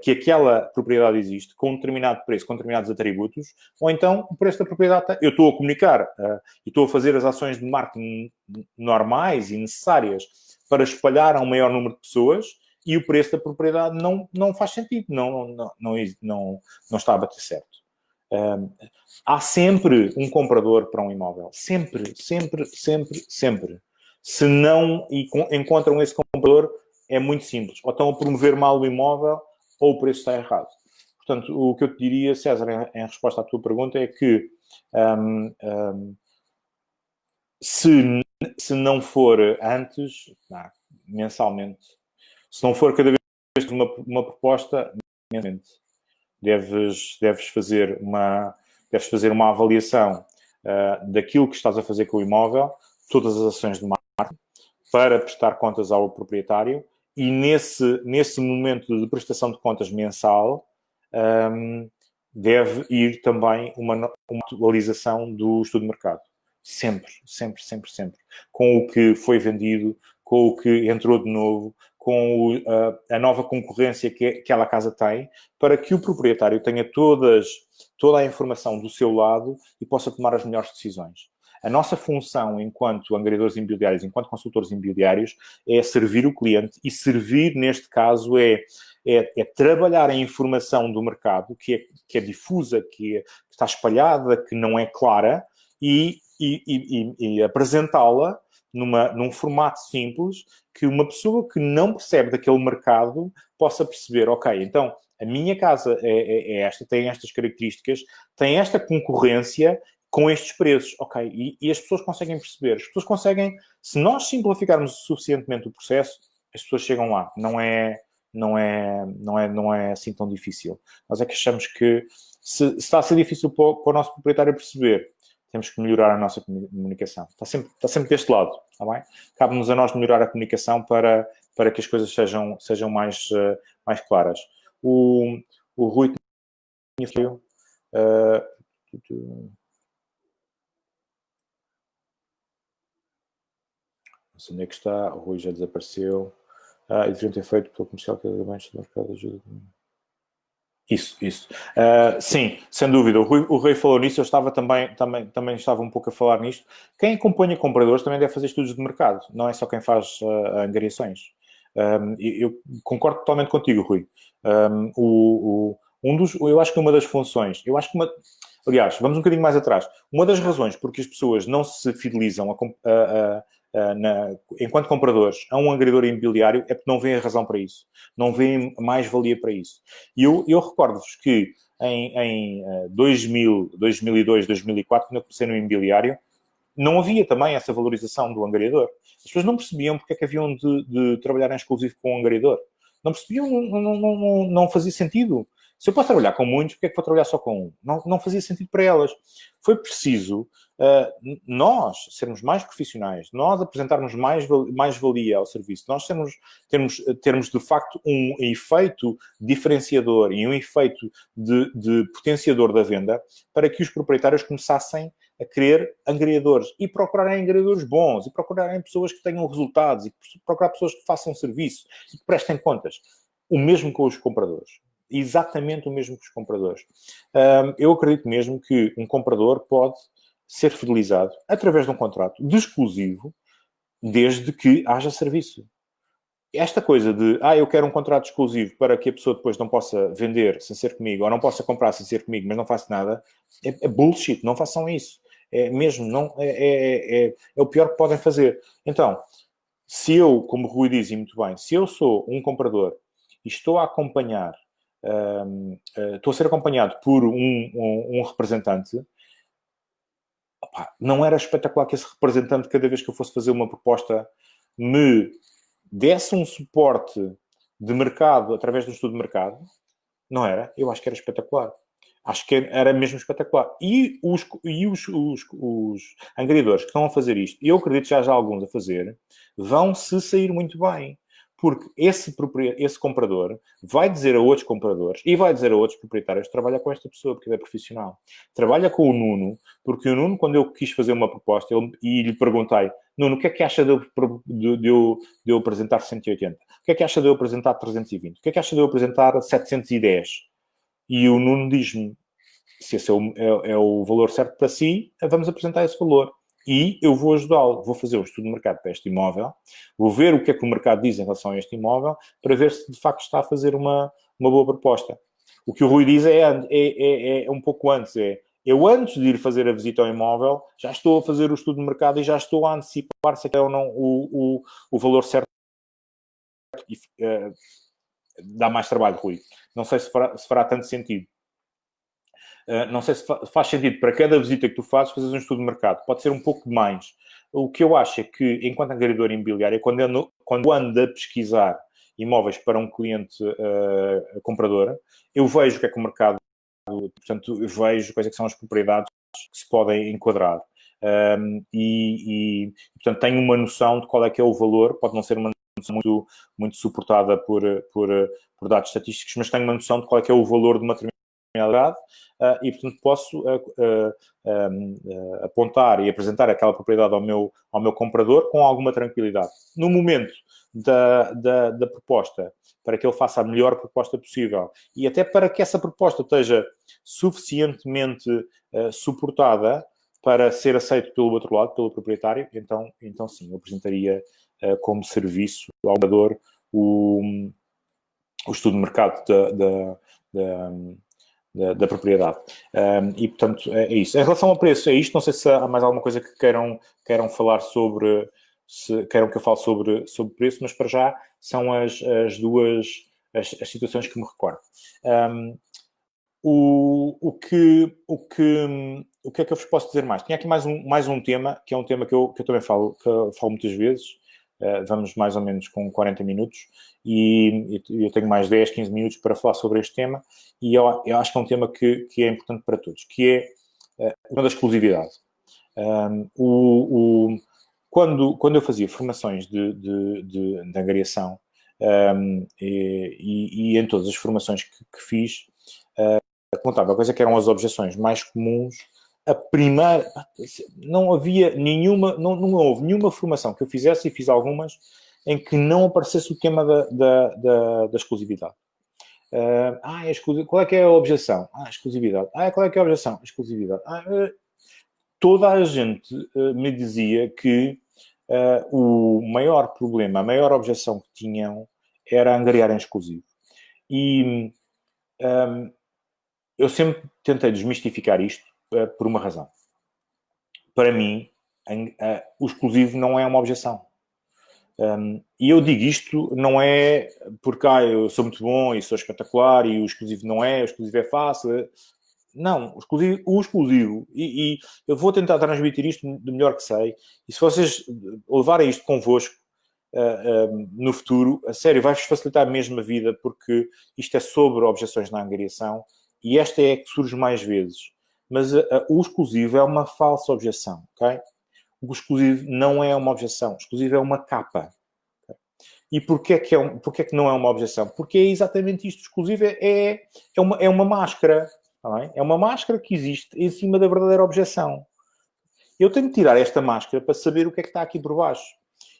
que aquela propriedade existe com um determinado preço, com determinados atributos, ou então o preço da propriedade, eu estou a comunicar uh, e estou a fazer as ações de marketing normais e necessárias para espalhar a um maior número de pessoas e o preço da propriedade não, não faz sentido, não, não, não, não, não está a bater certo. Há sempre um comprador para um imóvel. Sempre, sempre, sempre, sempre. Se não encontram esse comprador, é muito simples. Ou estão a promover mal o imóvel, ou o preço está errado. Portanto, o que eu te diria, César, em resposta à tua pergunta, é que um, um, se, se não for antes, não, mensalmente, se não for cada vez uma, uma proposta, mensalmente, deves, deves, fazer uma, deves fazer uma avaliação uh, daquilo que estás a fazer com o imóvel, todas as ações de marketing, para prestar contas ao proprietário e nesse, nesse momento de prestação de contas mensal um, deve ir também uma, uma atualização do estudo de mercado. Sempre, sempre, sempre, sempre. Com o que foi vendido, com o que entrou de novo, com a, nova concorrência que aquela casa tem, para que o proprietário tenha todas, toda a informação do seu lado e possa tomar as melhores decisões. A nossa função enquanto angariadores imobiliários, enquanto consultores imobiliários, é servir o cliente e servir, neste caso, é, é, é trabalhar a informação do mercado, que é, que é difusa, que, é, que está espalhada, que não é clara, e, e, e, e apresentá-la numa, num formato simples que uma pessoa que não percebe daquele mercado possa perceber, ok, então a minha casa é, é, é esta, tem estas características, tem esta concorrência com estes preços, ok, e, e, as pessoas conseguem perceber, as pessoas conseguem, se nós simplificarmos suficientemente o processo, as pessoas chegam lá, não é, não é, não é, não é assim tão difícil. Nós é que achamos que se, se está a ser difícil para o, para o, nosso proprietário perceber, temos que melhorar a nossa comunicação. Está sempre, está sempre deste lado, está bem? Cabe-nos a nós melhorar a comunicação para, para que as coisas sejam, sejam mais, uh, mais claras. O, o Rui tinha uh, onde é que está. O Rui já desapareceu. Ah, e deveriam ter feito pelo comercial que bem do mercado ajuda. Isso, isso. Uh, sim, sem dúvida. O Rui, o Rui falou nisso, eu estava também, também, também estava um pouco a falar nisto. Quem acompanha compradores também deve fazer estudos de mercado, não é só quem faz uh, angariações. Um, eu concordo totalmente contigo, Rui. Um, o, o, um dos, eu acho que uma das funções, eu acho que uma, aliás, vamos um bocadinho mais atrás. Uma das razões porque as pessoas não se fidelizam a, a, uh, na, enquanto compradores, a um agredor imobiliário é porque não vêem a razão para isso. Não vêem mais-valia para isso. E eu, eu recordo-vos que em, em uh, 2000, 2002, 2004, quando eu comecei no imobiliário, não havia também essa valorização do angariador. As pessoas não percebiam porque é que haviam de, de trabalhar em exclusivo com o angariador. Não percebiam, não, não, não, não fazia sentido. Se eu posso trabalhar com muitos, porque é que vou trabalhar só com um? Não, não fazia sentido para elas. Foi preciso uh, nós sermos mais profissionais, nós apresentarmos mais, mais valia ao serviço, nós termos, termos, termos de facto um efeito diferenciador e um efeito de, de potenciador da venda para que os proprietários começassem a querer angariadores e procurarem angariadores bons e procurarem pessoas que tenham resultados e procurar pessoas que façam serviço e que prestem contas. O mesmo com os compradores exatamente o mesmo que os compradores. eu acredito mesmo que um comprador pode ser fidelizado através de um contrato de exclusivo, desde que haja serviço. Esta coisa de, ah, eu quero um contrato exclusivo para que a pessoa depois não possa vender sem ser comigo, ou não possa comprar sem ser comigo, mas não faço nada, é, é bullshit, não façam isso. É mesmo, não, é, é, é, é o pior que podem fazer. Então, se eu, como o Rui diz muito bem, se eu sou um comprador e estou a acompanhar estou a ser acompanhado por um, um, um representante, opa, não era espetacular que esse representante, cada vez que eu fosse fazer uma proposta, me desse um suporte de mercado através do estudo de mercado, Não era? Eu acho que era espetacular. Acho que era mesmo espetacular. E os, e os, os, os angariadores que estão a fazer isto, e eu acredito que já há alguns a fazer, vão se sair muito bem. Porque esse, esse comprador vai dizer a outros compradores e vai dizer a outros proprietários trabalha com esta pessoa, porque ele é profissional. Trabalha com o Nuno, porque o Nuno, quando eu quis fazer uma proposta ele, e lhe perguntei, Nuno, o que é que acha de eu, de, eu, de eu apresentar 180? O que é que acha de eu apresentar 320? O que é que acha de eu apresentar 710? E o Nuno diz-me, se esse é o, é, é o valor certo para si, vamos apresentar esse valor e eu vou ajudá-lo. Vou fazer um estudo de mercado para este imóvel, vou ver o que é que o mercado diz em relação a este imóvel, para ver se de facto está a fazer uma, uma boa proposta. O que o Rui diz é, é, é, é um pouco antes, é eu antes de ir fazer a visita ao imóvel, já estou a fazer o estudo de mercado e já estou a antecipar se é ou não o, o, o valor certo. E, uh, dá mais trabalho, Rui. Não sei se fará, se fará tanto sentido. Uh, não sei se fa faz sentido para cada visita que tu fazes fazer um estudo de mercado. Pode ser um pouco mais. O que eu acho é que, enquanto angariador imobiliário, quando ando, quando ando a pesquisar imóveis para um cliente uh, comprador, eu vejo o que é que o mercado, portanto, eu vejo quais é são as propriedades que se podem enquadrar. Um, e, e, portanto, tenho uma noção de qual é que é o valor, pode não ser uma noção muito, muito suportada por, por, por dados estatísticos, mas tenho uma noção de qual é que é o valor de uma determinada uh, e, portanto, posso uh, uh, apontar e apresentar aquela propriedade ao meu, ao meu comprador com alguma tranquilidade. No momento da, da, da, proposta, para que ele faça a melhor proposta possível e até para que essa proposta esteja suficientemente suportada para ser aceito pelo outro lado, pelo proprietário, então, então sim, eu apresentaria como serviço ao comprador o, o estudo de mercado da, da, da, da, da propriedade. Um, e, portanto, é, é, isso. Em relação ao preço, é isto. Não sei se há mais alguma coisa que queiram, queiram falar sobre, se queiram que eu fale sobre, sobre preço, mas para já são as, as duas as, as situações que me recordo. Um, o, o, que, o, que, o que é que eu vos posso dizer mais? Tinha aqui mais um, mais um tema, que é um tema que eu, que eu também falo, que eu falo muitas vezes, uh, vamos mais ou menos com 40 minutos, e, eu tenho mais 10, 15 minutos para falar sobre este tema, e eu, eu, acho que é um tema que, que é importante para todos, que é uh, uma da exclusividade. Um, o, o, quando, quando eu fazia formações de, de, de, de angariação, um, e, e, em todas as formações que, que fiz, uh, contava coisa que eram as objeções mais comuns. A primeira, não havia nenhuma, não, não houve nenhuma formação que eu fizesse, e fiz algumas, em que não aparecesse o tema da, da, da, da exclusividade. Uh, ah, é exclusiv... qual é que é a objeção? Ah, exclusividade. Ah, qual é que é a objeção? Exclusividade. Ah, uh, toda a gente uh, me dizia que o maior problema, a maior objeção que tinham era angariar em exclusivo. E um, eu sempre tentei desmistificar isto por uma razão. Para mim, o exclusivo não é uma objeção. Um, e eu digo isto não é porque ah, eu sou muito bom e sou espetacular e o exclusivo não é, o exclusivo é fácil. É, não, o exclusivo, o exclusivo e, e, eu vou tentar transmitir isto do melhor que sei. E se vocês levarem isto convosco uh, uh, no futuro, a sério, vai-vos facilitar mesmo a vida porque isto é sobre objeções na angariação e esta é que surge mais vezes. Mas uh, o exclusivo é uma falsa objeção, ok? o exclusivo não é uma objeção, o exclusivo é uma capa. E porquê que, é um, porquê que não é uma objeção? Porque é exatamente isto, o exclusivo é, é, é, uma, é uma máscara, é? é uma máscara que existe em cima da verdadeira objeção. Eu tenho que tirar esta máscara para saber o que é que está aqui por baixo.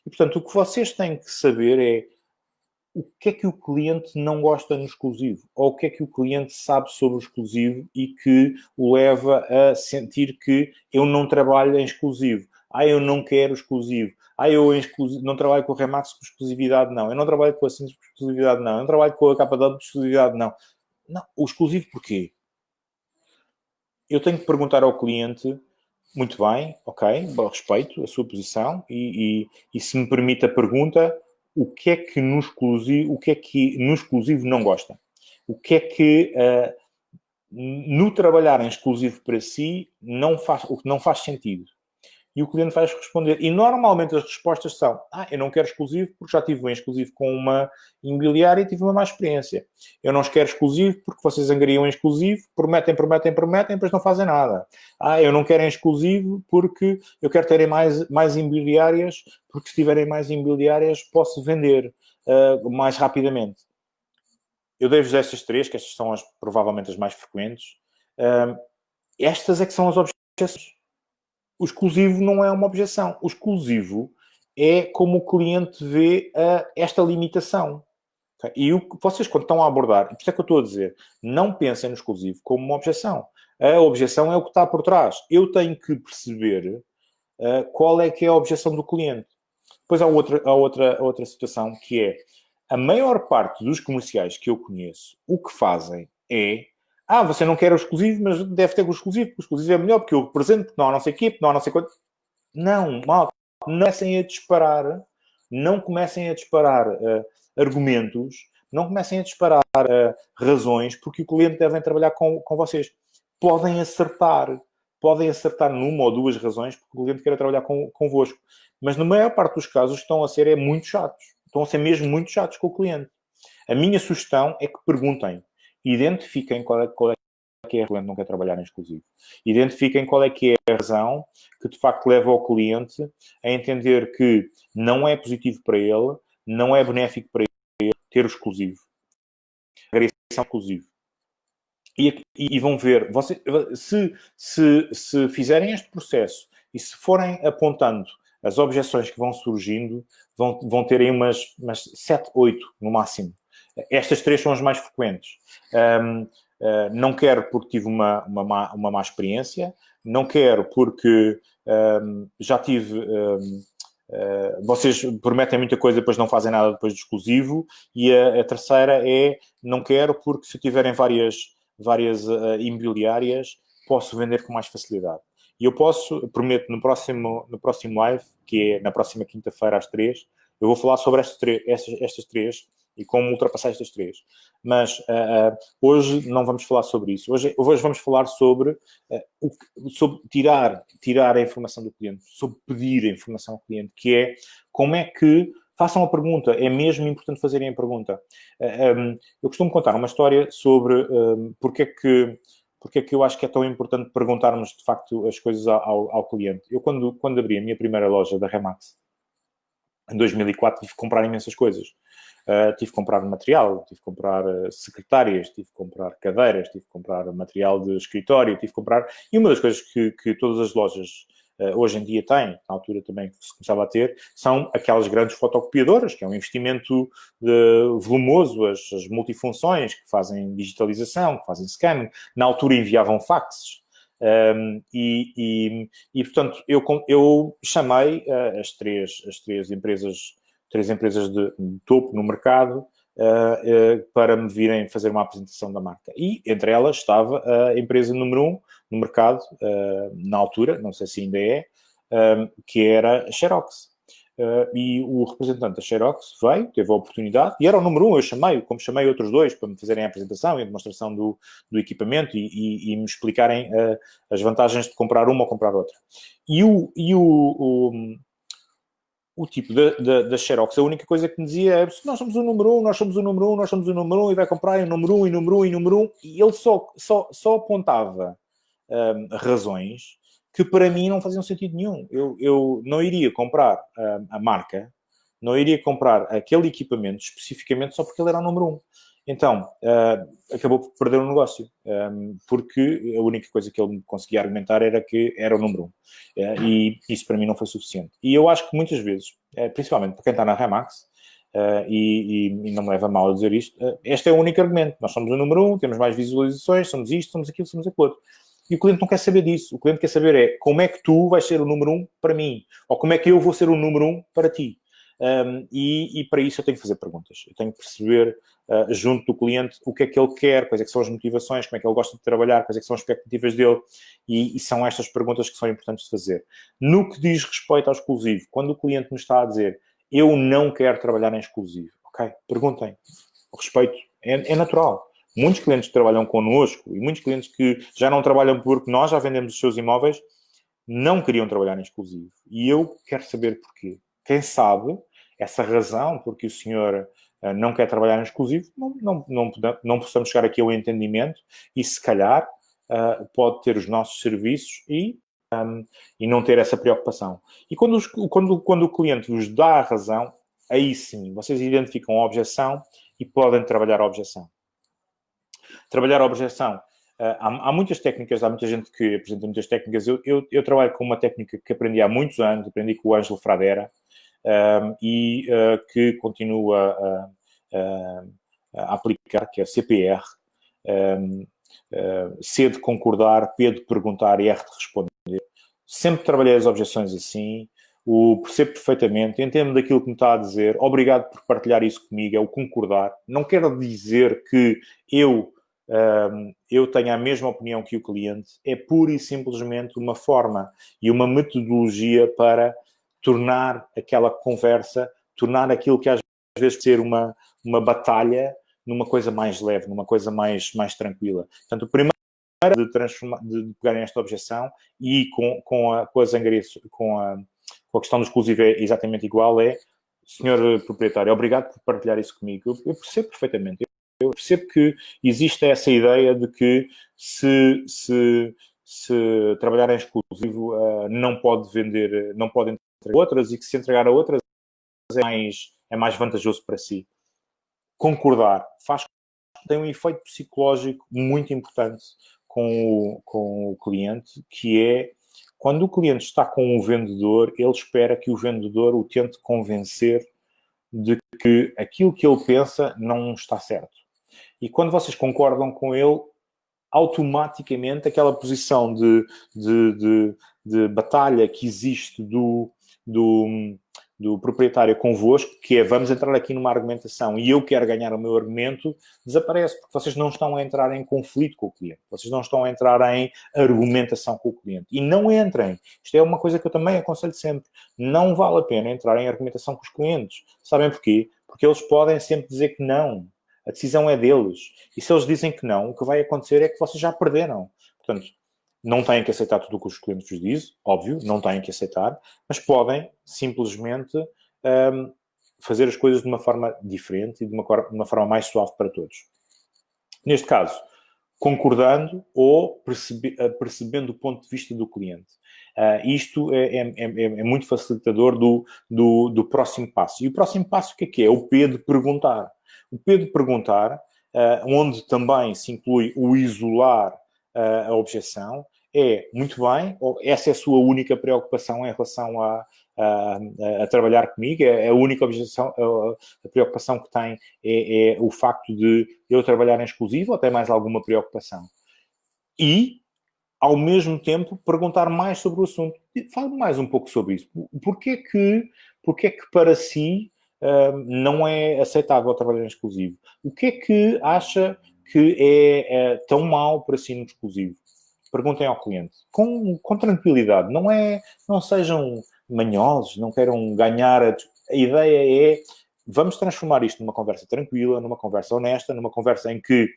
E, portanto, o que vocês têm que saber é o que é que o cliente não gosta no exclusivo, ou o que é que o cliente sabe sobre o exclusivo e que o leva a sentir que eu não trabalho em exclusivo. Ah, eu não quero exclusivo. Ah, eu não trabalho com o Remax por exclusividade, não. Eu não trabalho com a Cintas por exclusividade, não. Eu não trabalho com a KW por exclusividade, não. Não, o exclusivo porquê? Eu tenho que perguntar ao cliente, muito bem, ok, respeito a sua posição e, e, e se me permite a pergunta, o que é que no exclusivo, o que é que no exclusivo não gosta? O que é que uh, no trabalhar em exclusivo para si não faz, o que não faz sentido? E o cliente vai responder. E normalmente as respostas são: Ah, eu não quero exclusivo porque já tive um exclusivo com uma imobiliária e tive uma má experiência. Eu não quero exclusivo porque vocês angariam exclusivo, prometem, prometem, prometem, depois não fazem nada. Ah, eu não quero exclusivo porque eu quero ter mais, mais imobiliárias, porque se tiverem mais imobiliárias posso vender uh, mais rapidamente. Eu dei-vos estas três, que estas são as, provavelmente as mais frequentes. Uh, estas é que são as objeções o exclusivo não é uma objeção. O exclusivo é como o cliente vê uh, esta limitação. E o, vocês, quando estão a abordar, por isso é que eu estou a dizer, não pensem no exclusivo como uma objeção. A objeção é o que está por trás. Eu tenho que perceber uh, qual é que é a objeção do cliente. Depois há outra, há outra, outra situação que é a maior parte dos comerciais que eu conheço, o que fazem é ah, você não quer o exclusivo, mas deve ter o exclusivo, porque o exclusivo é melhor, porque eu represento, porque não há não sei porque não há não sei quanto. Não, mal. Não comecem a disparar, não comecem a disparar uh, argumentos, não comecem a disparar uh, razões, porque o cliente deve trabalhar com, com vocês. Podem acertar, podem acertar numa ou duas razões, porque o cliente quer trabalhar com, convosco. Mas na maior parte dos casos estão a ser é muito chatos. Estão a ser mesmo muito chatos com o cliente. A minha sugestão é que perguntem identifiquem qual é, qual é que é o cliente não quer trabalhar em exclusivo. Identifiquem qual é que é a razão que, de facto, leva o cliente a entender que não é positivo para ele, não é benéfico para ele ter o exclusivo. Agressão exclusivo. E, e, vão ver, você, se, se, se fizerem este processo e se forem apontando as objeções que vão surgindo, vão, vão ter aí umas, umas 7, 8 no máximo. Estas três são as mais frequentes. Um, uh, ah, não quero porque tive uma, uma, má, uma má experiência, não quero porque um, já tive. Um, uh, ah, vocês prometem muita coisa, depois não fazem nada depois de exclusivo. E a, a terceira é não quero porque se tiverem várias, várias uh, imobiliárias, posso vender com mais facilidade. E eu posso, prometo, no próximo, no próximo live, que é na próxima quinta-feira às três, eu vou falar sobre estas, estas, estas três e como ultrapassar estas três. Mas uh, uh, hoje não vamos falar sobre isso. Hoje, hoje vamos falar sobre, uh, o, sobre tirar, tirar a informação do cliente, sobre pedir a informação ao cliente, que é como é que façam a pergunta. É mesmo importante fazerem a pergunta. Um, eu costumo contar uma história sobre um, porque é que porque é que eu acho que é tão importante perguntarmos, de facto, as coisas ao, ao cliente. Eu, quando, quando abri a minha primeira loja da Remax, em 2004, tive que comprar imensas coisas. Uh, tive que comprar material, tive que comprar uh, secretárias, tive que comprar cadeiras, tive que comprar material de escritório, tive que comprar... E uma das coisas que, que todas as lojas uh, hoje em dia têm, na altura também que se começava a ter, são aquelas grandes fotocopiadoras, que é um investimento volumoso, as, as, multifunções que fazem digitalização, que fazem scanning. Na altura enviavam faxes. Um, e, e, e, portanto, eu, eu chamei as, três, as três empresas três empresas de, de topo no mercado uh, uh, para me virem fazer uma apresentação da marca. E entre elas estava a empresa número um no mercado, uh, na altura, não sei se ainda é, que era a Xerox. E o representante da Xerox veio, teve a oportunidade, e era o número um, eu chamei, como chamei outros dois para me fazerem a apresentação e a demonstração do, do equipamento e, e, e me explicarem as vantagens de comprar uma ou comprar outra. E o, e o, o o tipo da, Xerox, a única coisa que me dizia é nós somos o número um, nós somos o número um, nós somos o número um, e vai comprar o número um, e número um, e número um, e ele só, só, só apontava um, razões que para mim não faziam sentido nenhum. Eu, eu não iria comprar um, a marca, não iria comprar aquele equipamento especificamente só porque ele era o número um. Então, uh, acabou por perder o negócio, um, ehm, porque a única coisa que ele conseguia argumentar era que era o número um. Uh, e isso para mim não foi suficiente. E eu acho que muitas vezes, uh, principalmente para quem está na Remax, e, e, e, não me leva mal a dizer isto, este é o único argumento. Nós somos o número um, temos mais visualizações, somos isto, somos aquilo, somos aquilo outro. E o cliente não quer saber disso. O cliente quer saber é como é que tu vais ser o número um para mim, ou como é que eu vou ser o número um para ti. Um, e, e, para isso eu tenho que fazer perguntas. Eu tenho que perceber, uh, junto do cliente, o que é que ele quer, quais é que são as motivações, como é que ele gosta de trabalhar, quais é que são as expectativas dele. E, e são estas perguntas que são importantes de fazer. No que diz respeito ao exclusivo, quando o cliente me está a dizer eu não quero trabalhar em exclusivo, ok? Perguntem. Respeito é, é natural. Muitos clientes que trabalham connosco e muitos clientes que já não trabalham porque nós já vendemos os seus imóveis, não queriam trabalhar em exclusivo. E eu quero saber porquê. Quem sabe essa razão porque o senhor uh, não quer trabalhar em exclusivo, não, não, não, não possamos chegar aqui ao entendimento e, se calhar, uh, pode ter os nossos serviços e, um, e não ter essa preocupação. E quando, os, quando, quando o cliente vos dá a razão, aí sim, vocês identificam a objeção e podem trabalhar a objeção. Trabalhar a objeção. Uh, há, há, muitas técnicas, há muita gente que apresenta muitas técnicas. Eu, eu, eu, trabalho com uma técnica que aprendi há muitos anos, aprendi com o Ângelo Fradera, um, e uh, que continua a, a, a, aplicar, que é CPR. Um, uh, C de concordar, P de perguntar e R de responder. Sempre trabalhei as objeções assim, o percebo perfeitamente, entendo daquilo que me está a dizer, obrigado por partilhar isso comigo, é o concordar. Não quero dizer que eu, eu tenha a mesma opinião que o cliente, é pura e simplesmente uma forma e uma metodologia para tornar aquela conversa, tornar aquilo que às vezes ser uma, uma batalha numa coisa mais leve, numa coisa mais, mais tranquila. Portanto, o primeiro de, transformar, de pegarem esta objeção e com, com, a, com a zangaria, com a, com a questão do exclusivo é exatamente igual, é, senhor proprietário, obrigado por partilhar isso comigo. Eu, eu percebo perfeitamente. Percebo que existe essa ideia de que se, se, se trabalhar em exclusivo uh, não pode vender, não pode entregar a outras e que se entregar a outras é mais, é mais vantajoso para si. Concordar faz tem um efeito psicológico muito importante com o, com o cliente, que é quando o cliente está com o vendedor, ele espera que o vendedor o tente convencer de que aquilo que ele pensa não está certo. E quando vocês concordam com ele, automaticamente aquela posição de, de, de, de batalha que existe do, do, do proprietário convosco, que é vamos entrar aqui numa argumentação e eu quero ganhar o meu argumento, desaparece, porque vocês não estão a entrar em conflito com o cliente, vocês não estão a entrar em argumentação com o cliente. E não entrem. Isto é uma coisa que eu também aconselho sempre. Não vale a pena entrar em argumentação com os clientes. Sabem porquê? Porque eles podem sempre dizer que não. A decisão é deles. E se eles dizem que não, o que vai acontecer é que vocês já perderam. Portanto, não têm que aceitar tudo o que os clientes vos dizem, óbvio, não têm que aceitar, mas podem simplesmente um, fazer as coisas de uma forma diferente e de uma, de uma, forma mais suave para todos. Neste caso, concordando ou percebe, uh, percebendo o ponto de vista do cliente. Uh, isto é, é, é, é, muito facilitador do, do, do, próximo passo. E o próximo passo o que é que é? O P de perguntar. O P de perguntar, uh, onde também se inclui o isolar a objeção, é, muito bem, essa é a sua única preocupação em relação a, a, a trabalhar comigo, é a única objeção, a, a preocupação que tem é, é, o facto de eu trabalhar em exclusivo ou tem mais alguma preocupação? E, ao mesmo tempo, perguntar mais sobre o assunto. Fale mais um pouco sobre isso. Porquê que, porquê que para si uh, não é aceitável trabalhar em exclusivo? O que é que acha que é, é tão mau para si no exclusivo? perguntem ao cliente com, com tranquilidade. Não é, não sejam manhosos, não queiram ganhar. A, a ideia é vamos transformar isto numa conversa tranquila, numa conversa honesta, numa conversa em que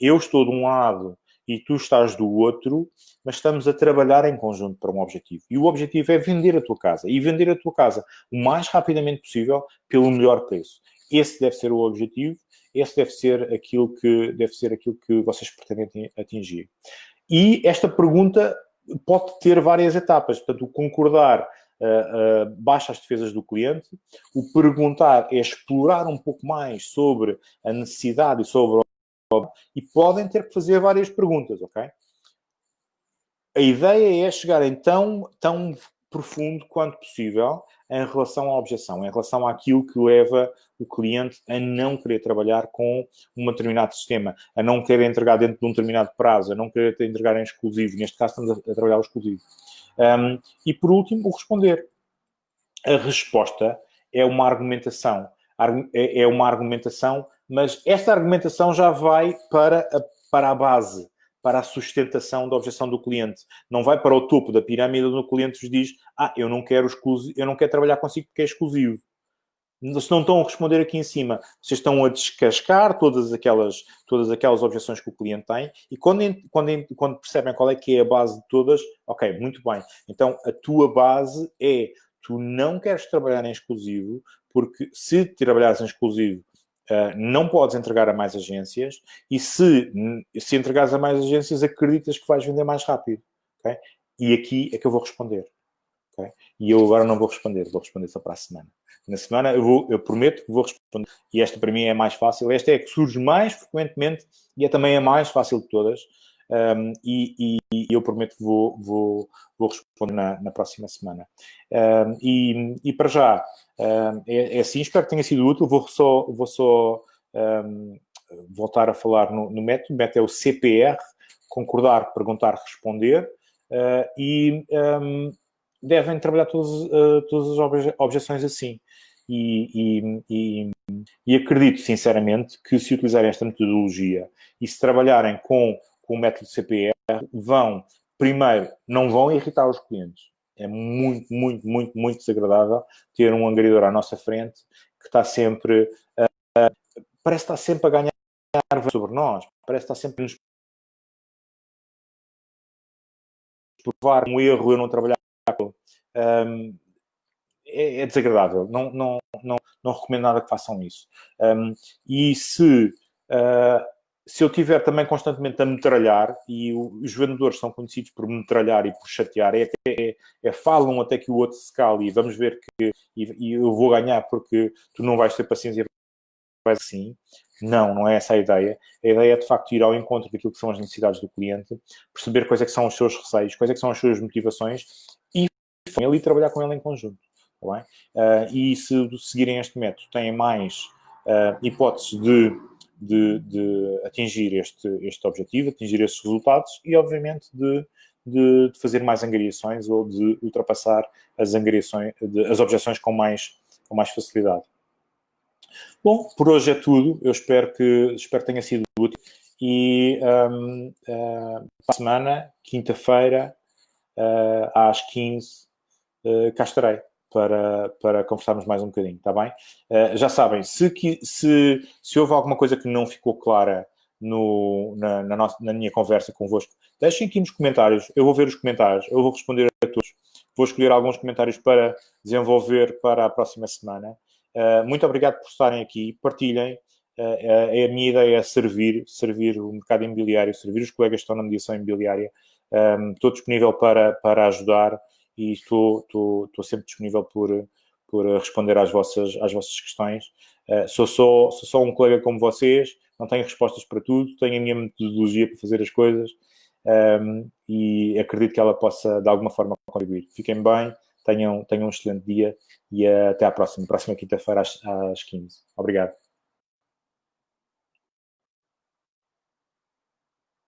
eu estou de um lado e tu estás do outro, mas estamos a trabalhar em conjunto para um objetivo. E o objetivo é vender a tua casa. E vender a tua casa o mais rapidamente possível pelo melhor preço. Esse deve ser o objetivo, esse deve ser aquilo que, deve ser aquilo que vocês pretendem atingir. E esta pergunta pode ter várias etapas. Portanto, o concordar uh, uh, baixa as defesas do cliente, o perguntar é explorar um pouco mais sobre a necessidade e sobre e podem ter que fazer várias perguntas, ok? A ideia é chegar então tão profundo quanto possível em relação à objeção, em relação àquilo que leva o cliente a não querer trabalhar com um determinado sistema, a não querer entregar dentro de um determinado prazo, a não querer entregar em exclusivo. Neste caso, estamos a, trabalhar o exclusivo. Um, e, por último, o responder. A resposta é uma argumentação. É, é uma argumentação, mas esta argumentação já vai para a, para a base para a sustentação da objeção do cliente. Não vai para o topo da pirâmide onde o cliente vos diz ah, eu não quero, exclusivo, eu não quero trabalhar consigo porque é exclusivo. se não estão a responder aqui em cima, vocês estão a descascar todas aquelas, todas aquelas objeções que o cliente tem e quando, quando, quando percebem qual é que é a base de todas, ok, muito bem. Então, a tua base é, tu não queres trabalhar em exclusivo, porque se trabalhares em exclusivo, Uh, não podes entregar a mais agências e se, se entregares a mais agências, acreditas que vais vender mais rápido. Okay? E aqui é que eu vou responder. Okay? E eu agora não vou responder, vou responder só para a semana. Na semana eu, vou, eu prometo que vou responder. E esta para mim é mais fácil. Esta é a que surge mais frequentemente e é também a mais fácil de todas. Um, e, e, eu prometo que vou, vou, vou responder na, na próxima semana. Um, e, e, para já, um, é, é, assim, espero que tenha sido útil. Vou só, vou só voltar a falar no, no método. O método é o CPR, concordar, perguntar, responder. Uh, e devem trabalhar todas, uh, todas as obje objeções assim. E, e, e, e, acredito, sinceramente, que se utilizarem esta metodologia e se trabalharem com, com o método CPR, vão, primeiro, não vão irritar os clientes. É muito, muito, muito, muito desagradável ter um angariador à nossa frente que está sempre, uh, parece estar sempre a ganhar sobre nós, parece estar sempre a nos provar um erro eu não trabalhar um, é, é, desagradável. Não, não, não, não recomendo nada que façam isso. Um, e se, se eu tiver também constantemente a metralhar, e os vendedores são conhecidos por metralhar e por chatear, é, é, é falam até que o outro se cale e vamos ver que e, e eu vou ganhar porque tu não vais ter paciência vai assim. Não, não é essa a ideia. A ideia é, de facto, ir ao encontro daquilo que são as necessidades do cliente, perceber quais é que são os seus receios, quais é que são as suas motivações com ele e trabalhar com ele em conjunto. Tá bem? Uh, e se seguirem este método, têm mais uh, hipóteses de, de, de, atingir este, este objetivo, atingir estes resultados e, obviamente, de, de, de fazer mais angariações ou de ultrapassar as, angariações, as objeções com mais, com mais facilidade. Bom, por hoje é tudo. Eu espero que, espero que tenha sido útil. E um, uh, ah, para a semana, quinta-feira, uh, às 15 uh, cá estarei para, para conversarmos mais um bocadinho, está bem? Uh, já sabem, se, se, se houve alguma coisa que não ficou clara no, na, na, nossa, na minha conversa convosco, deixem aqui nos comentários, eu vou ver os comentários, eu vou responder a todos, vou escolher alguns comentários para desenvolver para a próxima semana. Uh, muito obrigado por estarem aqui, partilhem, Uh, a minha ideia é servir, servir o mercado imobiliário, servir os colegas que estão na mediação imobiliária. Um, estou disponível para, para ajudar e estou, estou, estou sempre disponível por, por responder às vossas, às vossas questões. Uh, sou, só, sou só um colega como vocês, não tenho respostas para tudo, tenho a minha metodologia para fazer as coisas um, ehm, e acredito que ela possa, de alguma forma, contribuir. Fiquem bem, tenham, tenham um excelente dia e até à próxima, próxima quinta-feira às, às 15. Obrigado.